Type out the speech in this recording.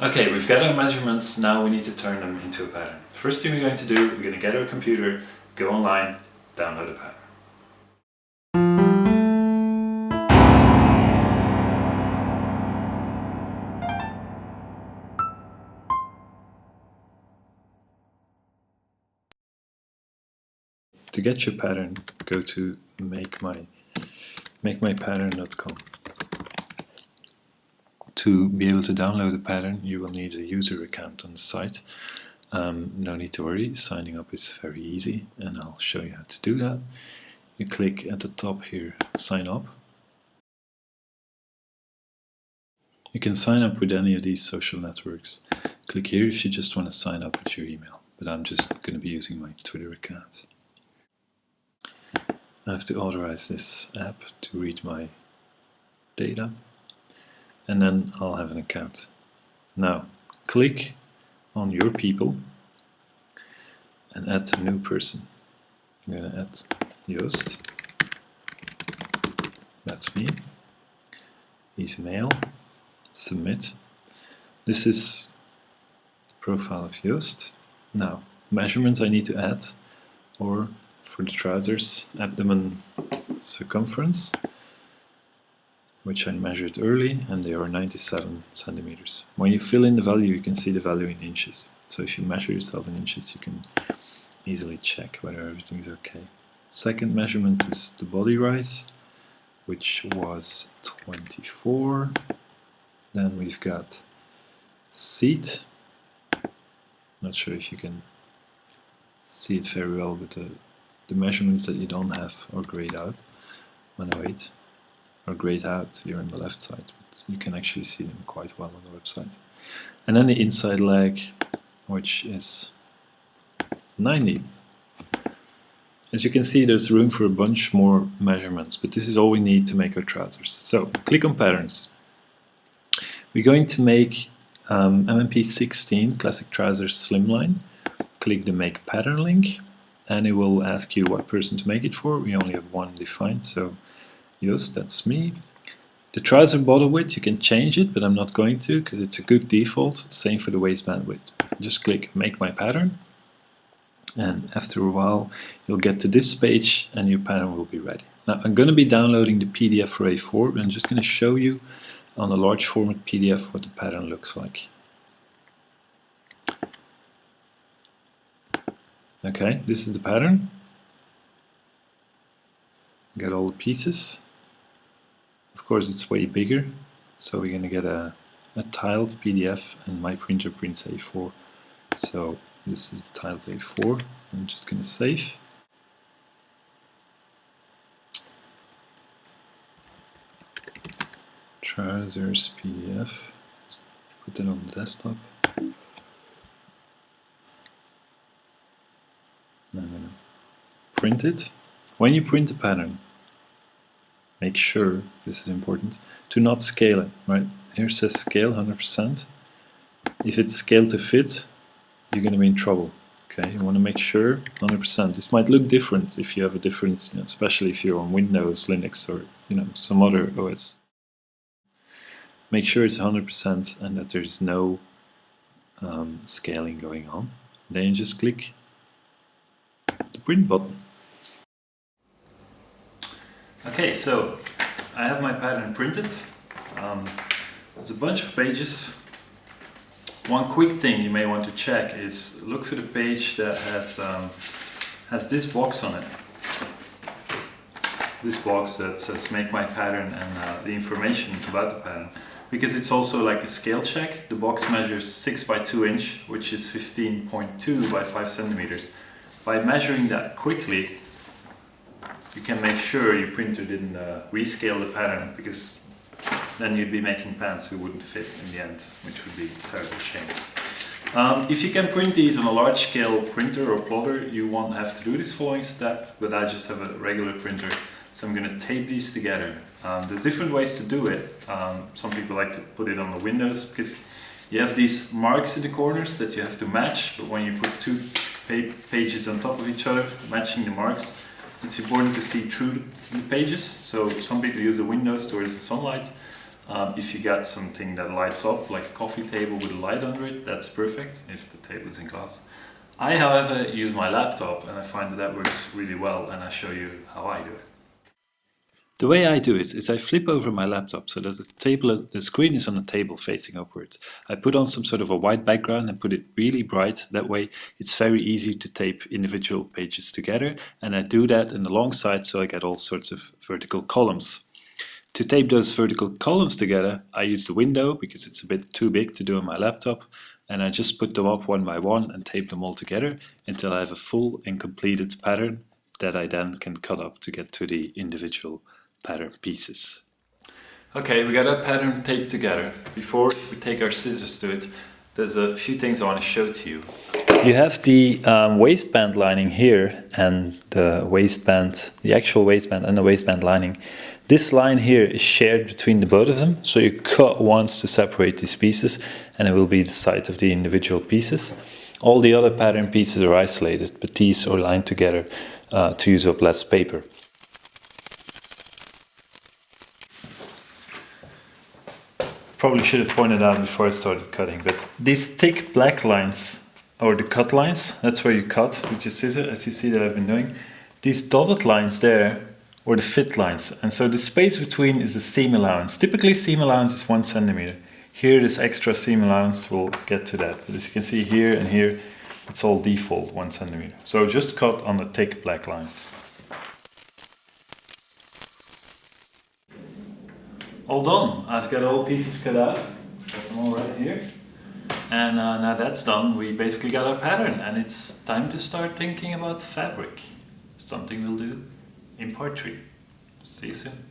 Okay, we've got our measurements, now we need to turn them into a pattern. First thing we're going to do, we're going to get our computer, go online, download a pattern. To get your pattern, go to make my makemypattern.com. To be able to download the pattern, you will need a user account on the site. Um, no need to worry, signing up is very easy and I'll show you how to do that. You click at the top here, sign up. You can sign up with any of these social networks. Click here if you just want to sign up with your email, but I'm just going to be using my Twitter account. I have to authorize this app to read my data and then I'll have an account. Now click on your people and add a new person. I'm going to add Joost. That's me. He's male. Submit. This is the profile of Joost. Now, measurements I need to add or for the trousers abdomen circumference which I measured early and they are 97 centimeters. When you fill in the value you can see the value in inches. So if you measure yourself in inches you can easily check whether everything is okay. Second measurement is the body rise which was 24. Then we've got seat. Not sure if you can see it very well but the the measurements that you don't have are grayed out. 108 are grayed out here on the left side, but you can actually see them quite well on the website. And then the inside leg, which is 90. As you can see, there's room for a bunch more measurements, but this is all we need to make our trousers. So, click on Patterns. We're going to make um, MMP16 Classic Trousers Slimline. Click the Make Pattern link and it will ask you what person to make it for. We only have one defined, so yes, that's me. The trouser bottom width, you can change it, but I'm not going to because it's a good default. Same for the waistband width. Just click Make My Pattern, and after a while you'll get to this page and your pattern will be ready. Now I'm going to be downloading the PDF for A4, but I'm just going to show you on a large format PDF what the pattern looks like. Okay, this is the pattern. Get all the pieces. Of course, it's way bigger, so we're going to get a, a tiled PDF, and my printer prints A4. So this is the tiled A4. I'm just going to save. Trousers PDF. Put it on the desktop. I'm gonna print it. When you print a pattern, make sure, this is important, to not scale it, right? Here says scale 100%. If it's scale to fit, you're gonna be in trouble. Okay, you want to make sure 100%. This might look different if you have a different, you know, especially if you're on Windows, Linux, or you know some other OS. Make sure it's 100% and that there's no um, scaling going on. Then you just click the print button. Okay, so I have my pattern printed. Um, there's a bunch of pages. One quick thing you may want to check is look for the page that has um, has this box on it. This box that says make my pattern and uh, the information about the pattern because it's also like a scale check. The box measures 6 by 2 inch which is 15.2 by 5 centimeters by measuring that quickly, you can make sure your printer didn't uh, rescale the pattern because then you'd be making pants who wouldn't fit in the end, which would be a terrible shame. Um, if you can print these on a large scale printer or plotter, you won't have to do this following step, but I just have a regular printer, so I'm going to tape these together. Um, there's different ways to do it. Um, some people like to put it on the windows because you have these marks in the corners that you have to match, but when you put two pages on top of each other, matching the marks. It's important to see through the pages, so some people use the windows towards the sunlight. Um, if you got something that lights up, like a coffee table with a light under it, that's perfect if the table is in glass. I, however, use my laptop and I find that that works really well and I show you how I do it. The way I do it is I flip over my laptop so that the table, the screen is on the table facing upwards. I put on some sort of a white background and put it really bright. That way it's very easy to tape individual pages together and I do that in the long side so I get all sorts of vertical columns. To tape those vertical columns together I use the window because it's a bit too big to do on my laptop and I just put them up one by one and tape them all together until I have a full and completed pattern that I then can cut up to get to the individual pattern pieces. Okay, we got our pattern taped together. Before we take our scissors to it, there's a few things I want to show to you. You have the um, waistband lining here and the waistband, the actual waistband and the waistband lining. This line here is shared between the both of them, so you cut once to separate these pieces and it will be the side of the individual pieces. All the other pattern pieces are isolated, but these are lined together uh, to use up less paper. Probably should have pointed out before I started cutting, but these thick black lines or the cut lines, that's where you cut with your scissor, as you see that I've been doing. These dotted lines there, or the fit lines, and so the space between is the seam allowance. Typically seam allowance is one centimeter. Here this extra seam allowance, we'll get to that, but as you can see here and here, it's all default one centimeter. So just cut on the thick black line. All done. I've got all pieces cut out. Got them all right here. And uh, now that's done, we basically got our pattern and it's time to start thinking about fabric. It's something we'll do in part 3. See you soon.